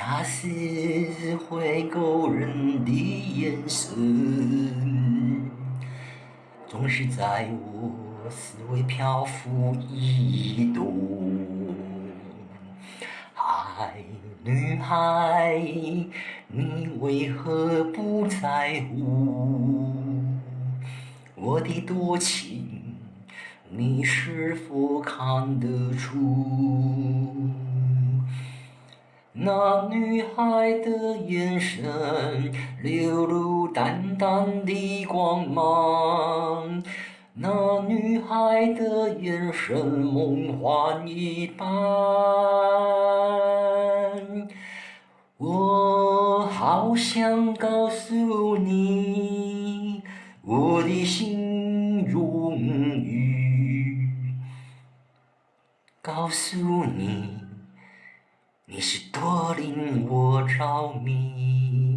那是会勾人的眼神，总是在我思维漂浮移动。嗨，女孩，你为何不在乎我的多情？你是否看得出？那女孩的眼神流露淡淡的光芒，那女孩的眼神梦幻一般。我好想告诉你我的心永远，告诉你。你是多令我着迷。